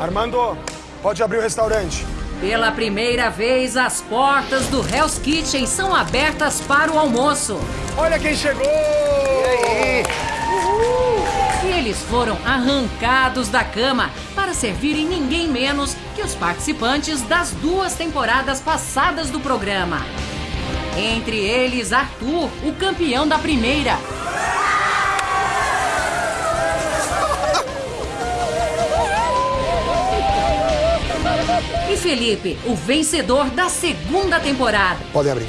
Armando, pode abrir o restaurante. Pela primeira vez, as portas do Hell's Kitchen são abertas para o almoço. Olha quem chegou! E aí? E eles foram arrancados da cama para servirem ninguém menos que os participantes das duas temporadas passadas do programa. Entre eles, Arthur, o campeão da primeira. Felipe, o vencedor da segunda temporada. Podem abrir.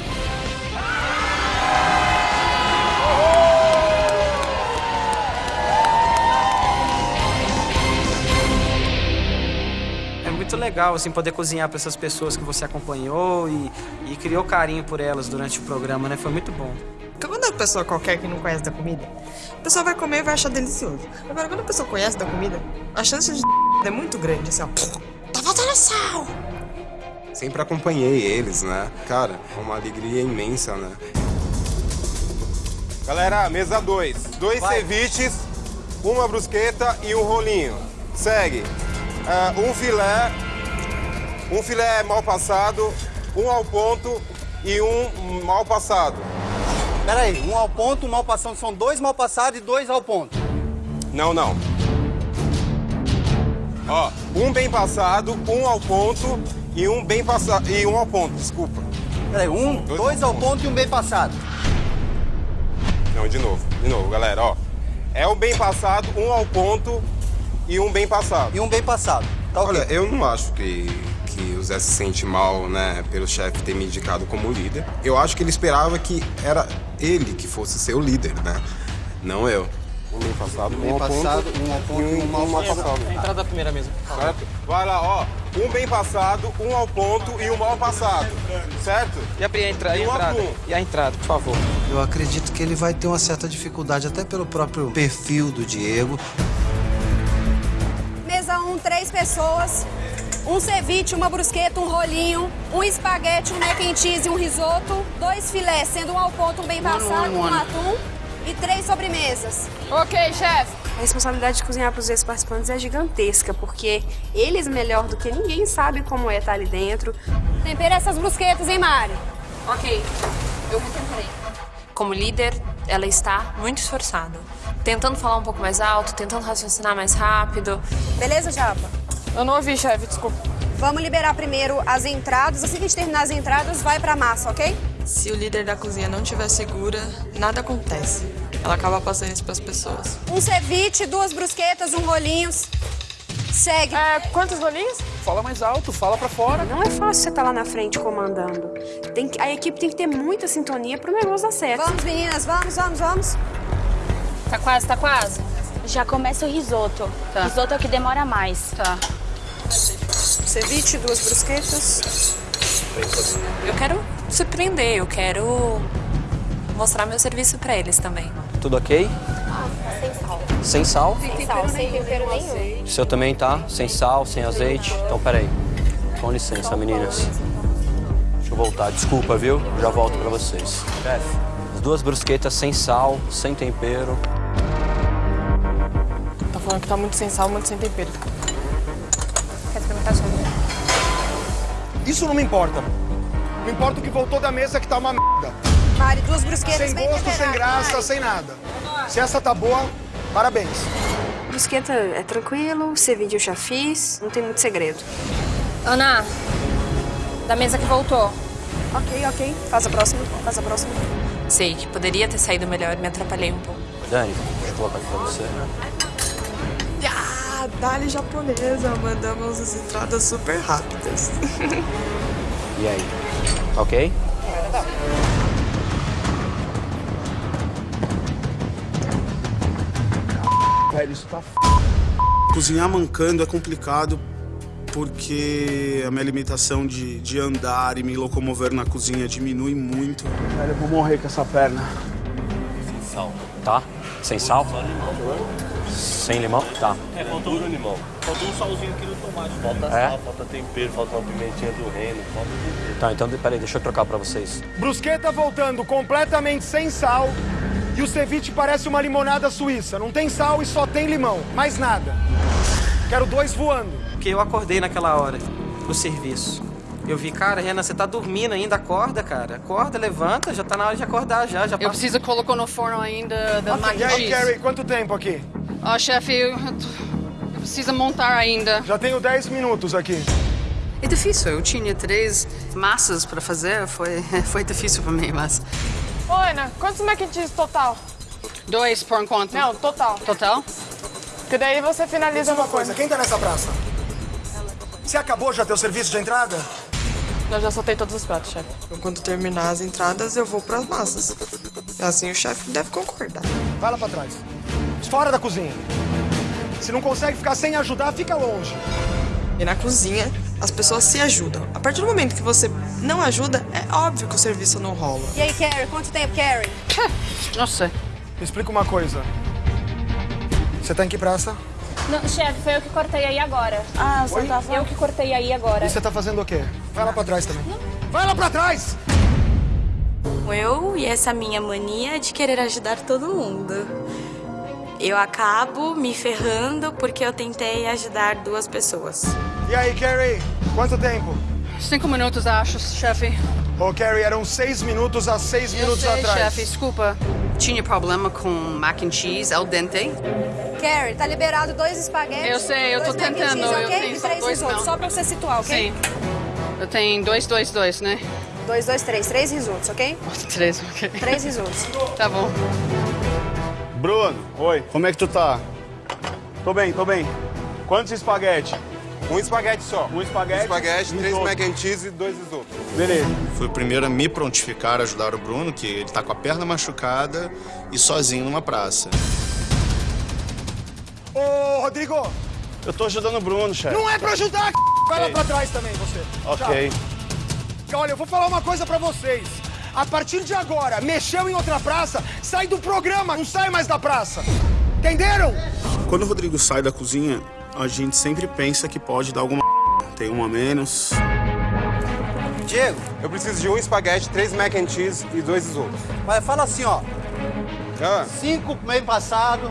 É muito legal assim poder cozinhar para essas pessoas que você acompanhou e, e criou carinho por elas durante o programa, né? Foi muito bom. Quando a pessoa qualquer que não conhece da comida, a pessoa vai comer e vai achar delicioso. Agora, quando a pessoa conhece da comida, a chance de é muito grande, assim, ó. Tá faltando sal! Sempre acompanhei eles, né? Cara, é uma alegria imensa, né? Galera, mesa 2. Dois, dois ceviches, uma brusqueta e um rolinho. Segue. Uh, um filé, um filé mal passado, um ao ponto e um mal passado. Peraí, um ao ponto, um mal passado. São dois mal passados e dois ao ponto. Não, não. Ó, um bem passado, um ao ponto e um bem passado. E um ao ponto, desculpa. Peraí, um, dois, dois ao ponto. ponto e um bem passado. Não, de novo, de novo, galera, ó. É um bem passado, um ao ponto e um bem passado. E um bem passado. Tá okay. Olha, eu não acho que, que o Zé se sente mal, né, pelo chefe ter me indicado como líder. Eu acho que ele esperava que era ele que fosse ser o líder, né? Não eu. Um bem passado, um, bem passado, ponto, um ao ponto e um, um mal passado. Entrada da primeira mesa. Certo? Vai lá, ó. Um bem passado, um ao ponto e um mal passado. Certo? E a, entra, e a entrada? E a entrada, por favor. Eu acredito que ele vai ter uma certa dificuldade, até pelo próprio perfil do Diego. Mesa 1, um, três pessoas. Um ceviche, uma brusqueta, um rolinho, um espaguete, um mac and cheese e um risoto. Dois filés, sendo um ao ponto, um bem passado, um atum e três sobremesas. Ok, chefe. A responsabilidade de cozinhar para os ex-participantes é gigantesca, porque eles, melhor do que ninguém, sabem como é estar ali dentro. Tempera essas brusquetas, hein, Mari? Ok, eu retemperei. Como líder, ela está muito esforçada. Tentando falar um pouco mais alto, tentando raciocinar mais rápido. Beleza, Japa? Eu não ouvi, chefe, desculpa. Vamos liberar primeiro as entradas. Assim que a gente terminar as entradas, vai pra massa, ok? Se o líder da cozinha não estiver segura, nada acontece. Ela acaba passando isso pras pessoas. Um ceviche, duas brusquetas, um rolinhos. Segue. É, quantos rolinhos? Fala mais alto, fala pra fora. Não é fácil você estar tá lá na frente comandando. Tem que, a equipe tem que ter muita sintonia pro negócio dar certo. Vamos, meninas, vamos, vamos, vamos. Tá quase, tá quase. Já começa o risoto. Tá. Risoto é o que demora mais. Tá. Ceviche, duas brusquetas. Eu quero surpreender, eu quero mostrar meu serviço pra eles também. Tudo ok? Ah, sem sal. Sem sal? Sem sal, sem tempero nenhum. O seu também tá? Sem sal, sem azeite? Então, peraí. Com licença, meninas. Deixa eu voltar. Desculpa, viu? Já volto pra vocês. Chefe, as duas brusquetas sem sal, sem tempero. Tá falando que tá muito sem sal, muito sem tempero. Isso não me importa. Não importa o que voltou da mesa que tá uma merda. Mari, duas brusquetas Sem gosto, sem graça, Mari. sem nada. Se essa tá boa, parabéns. Brusqueta é tranquilo, ceviche eu já fiz, não tem muito segredo. Ana, da mesa que voltou. Ok, ok. Faz a próxima, faz a próxima. Sei que poderia ter saído melhor, me atrapalhei um pouco. Dani, deixa eu colocar aqui pra você. Dali japonesa, mandamos as entradas super rápidas. e aí? Ok? Velho, isso tá f... Cozinhar mancando é complicado porque a minha limitação de, de andar e me locomover na cozinha diminui muito. Velho, eu vou morrer com essa perna. Sem sal. Tá? Sem sal? Sem limão? Tá. É, faltou um limão. Faltou um salzinho aqui no tomate. Falta é? sal, falta tempero, falta uma pimentinha do reino, falta tempero. Tá, então peraí, deixa eu trocar pra vocês. Brusqueta voltando completamente sem sal. E o ceviche parece uma limonada suíça. Não tem sal e só tem limão. Mais nada. Quero dois voando. Porque eu acordei naquela hora, no serviço. Eu vi, cara, Renan, você tá dormindo ainda, acorda, cara. Acorda, levanta, já tá na hora de acordar já. já Eu preciso colocar no forno ainda da mac E aí. Carrie, quanto tempo aqui? Ó, chefe, eu, eu preciso montar ainda. Já tenho 10 minutos aqui. É difícil, eu tinha três massas pra fazer, foi, foi difícil pra mim, mas... Ô, Ana, quantos mac and cheese total? Dois por enquanto. Não, total. Total? Porque daí você finaliza uma coisa, quem tá nessa praça? Você acabou já teu serviço de entrada? Eu já soltei todos os pratos, chefe. Então, quando terminar as entradas, eu vou pras massas. Assim o chefe deve concordar. Vai lá pra trás. Fora da cozinha. Se não consegue ficar sem ajudar, fica longe. E na cozinha, as pessoas se ajudam. A partir do momento que você não ajuda, é óbvio que o serviço não rola. E aí, Carrie, quanto tempo, Carrie? Nossa. Me explica uma coisa. Você tá em que praça? Não, chefe, foi eu que cortei aí agora. Ah, você tava... Eu que cortei aí agora. E você tá fazendo o quê? Vai lá pra trás também. Vai lá pra trás! Eu e essa minha mania de querer ajudar todo mundo. Eu acabo me ferrando porque eu tentei ajudar duas pessoas. E aí, Carrie? Quanto tempo? Cinco minutos, acho, chefe. Ô, Carrie, eram seis minutos há seis Eu minutos sei, atrás. chefe, desculpa. Tinha problema com mac and cheese al dente. Carrie, tá liberado dois espaguetes. Eu sei, eu tô tentando, cheese, eu ok? tenho E só três dois risotos, não. só pra você situar, ok? Sim. Eu tenho dois, dois, dois, né? Dois, dois, três. Três risotos, ok? Três, ok. Três risotos. Tá bom. Bruno, oi. Como é que tu tá? Tô bem, tô bem. Quantos espaguete? Um espaguete só. Um espaguete. espaguete, três mac and cheese e dois risotos. Beleza. Fui o primeiro a me prontificar a ajudar o Bruno, que ele tá com a perna machucada e sozinho numa praça. Ô, Rodrigo! Eu tô ajudando o Bruno, chefe. Não é pra ajudar, c****. Vai lá pra trás também, você. Ok. Tchau. Olha, eu vou falar uma coisa pra vocês. A partir de agora, mexeu em outra praça, sai do programa, não sai mais da praça. Entenderam? Quando o Rodrigo sai da cozinha, a gente sempre pensa que pode dar alguma tem um a menos. Diego, eu preciso de um espaguete, três mac and cheese e dois risotos. Mas fala assim, ó. Ah. Cinco meio passado,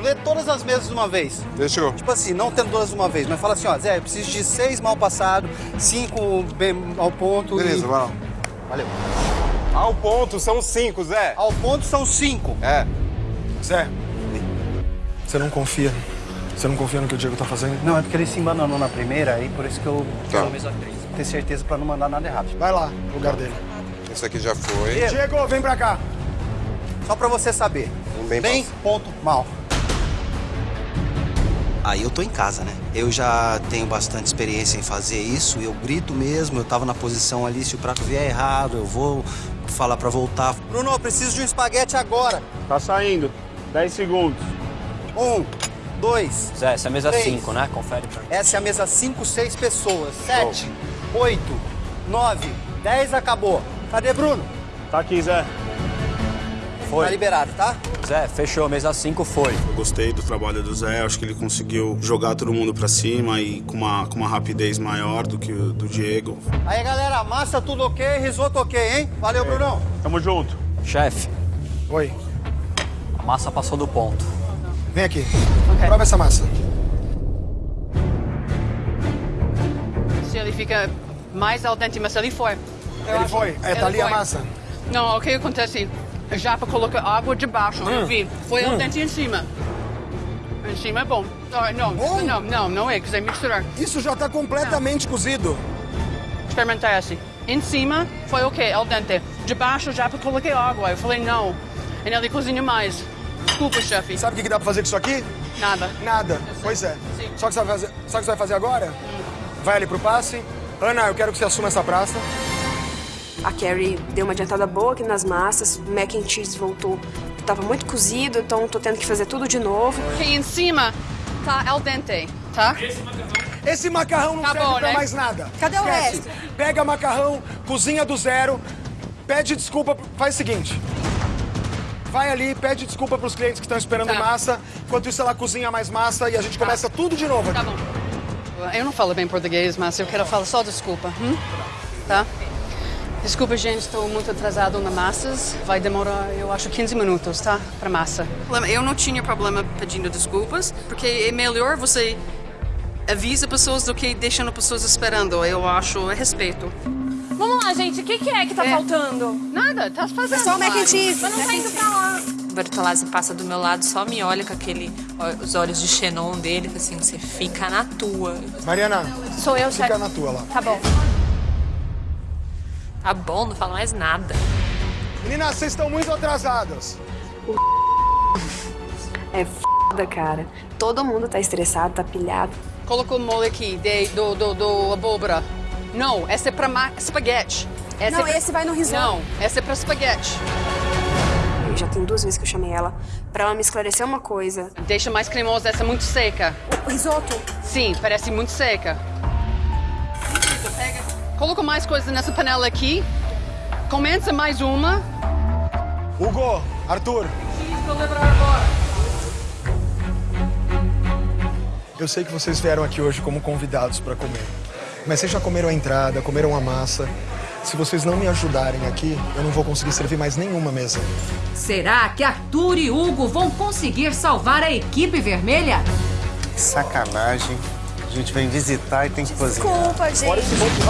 lê todas as mesas de uma vez. Eu. Tipo assim, não tendo todas de uma vez, mas fala assim, ó, Zé, eu preciso de seis mal passado, cinco bem ao ponto Beleza, e... vai lá. Valeu. Ao ponto são cinco, Zé. Ao ponto são cinco. É. Zé, você não confia? Você não confia no que o Diego tá fazendo? Não, é porque ele se embananou na primeira e por isso que eu Tá. três. Ter certeza pra não mandar nada errado. Vai lá, no lugar dele. Esse aqui já foi. Diego, vem pra cá. Só pra você saber. Um bem, Bem, ponto, mal. Aí eu tô em casa, né? Eu já tenho bastante experiência em fazer isso, eu grito mesmo, eu tava na posição ali, se o prato vier errado, eu vou falar pra voltar. Bruno, eu preciso de um espaguete agora. Tá saindo. 10 segundos. Um, dois. Zé, essa é a mesa três. 5, né? Confere pra mim. Essa é a mesa 5, 6 pessoas. 7, 8, 9, 10, acabou. Cadê Bruno? Tá aqui, Zé. Foi. Tá liberado, tá? Zé, fechou. Mesa 5 foi. Eu gostei do trabalho do Zé, acho que ele conseguiu jogar todo mundo pra cima e com uma, com uma rapidez maior do que o do Diego. Aí, galera, massa tudo ok, risoto ok, hein? Valeu, Brunão. Tamo junto. Chefe, Oi, a massa passou do ponto. vem aqui. Prova essa massa. Se ele fica mais al dente, mas ele foi. Eu Ele acho- foi? É, ele tá ali a foi. massa? Não, o que acontece? A japa coloca água debaixo, eu Hum. vi. Foi Hum. dente em cima. Em cima é bom. Ah, não, não, não, não é, quiser misturar. Isso já tá completamente cozido. Experimentar assim. Em cima foi ok, al dente. Debaixo já coloquei água. Eu falei não. E ele cozinha mais. Desculpa, chefe. Sabe o que dá pra fazer com isso aqui? Nada. Nada. Pois é. Só que você vai fazer, sabe o que você vai fazer agora? Vai ali pro passe. Ana, eu quero que você assuma essa praça. A Carrie deu uma adiantada boa aqui nas massas, o mac and cheese voltou. Tava muito cozido, então tô tendo que fazer tudo de novo. Ok, em cima tá al dente, tá? Esse macarrão não Tá serve bom, pra né? mais nada. Cadê o Esquece. resto? Pega macarrão, cozinha do zero, pede desculpa, faz o seguinte. Vai ali, pede desculpa pros clientes que estão esperando Tá. massa. Enquanto isso, ela cozinha mais massa e a gente começa tudo de novo. Tá bom. Eu não falo bem português, mas eu quero falar só desculpa. hum? Tá? Desculpa, gente, estou muito atrasado na massas. Vai demorar, eu acho, 15 minutos, tá? Pra massa. Eu não tinha problema pedindo desculpas, porque é melhor você avisa pessoas do que deixando pessoas esperando. Eu acho é respeito. Vamos lá, gente. O que, que é que tá faltando? Nada, tá fazendo. É só o mac and cheese. Mas não tá indo pra lá. Bertolazzi passa do meu lado, só me olha com aquele, os olhos de Xenon dele, assim, você fica na tua. Mariana, Sou eu, fica chefe. na tua lá. Tá bom. Tá bom, não fala mais nada. Meninas, vocês estão muito atrasadas. É foda, cara. Todo mundo tá estressado, tá pilhado. Colocou o molho aqui de, do, do, do abóbora. Não, esse é pra ma- espaguete. Não, é pra- esse vai no risoto. Não, esse é pra espaguete. Eu já tem duas vezes que eu chamei ela pra ela me esclarecer uma coisa. Deixa mais cremosa, essa é muito seca. O risoto? Sim, parece muito seca. Coloca mais coisa nessa panela aqui. Começa mais uma. Hugo, Arthur, eu sei que vocês vieram aqui hoje como convidados para comer. Mas vocês já comeram a entrada, comeram a massa. Se vocês não me ajudarem aqui, eu não vou conseguir servir mais nenhuma mesa. Será que Arthur e Hugo vão conseguir salvar a equipe vermelha? Sacanagem. A gente vem visitar e tem que cozinhar. Desculpa, gente.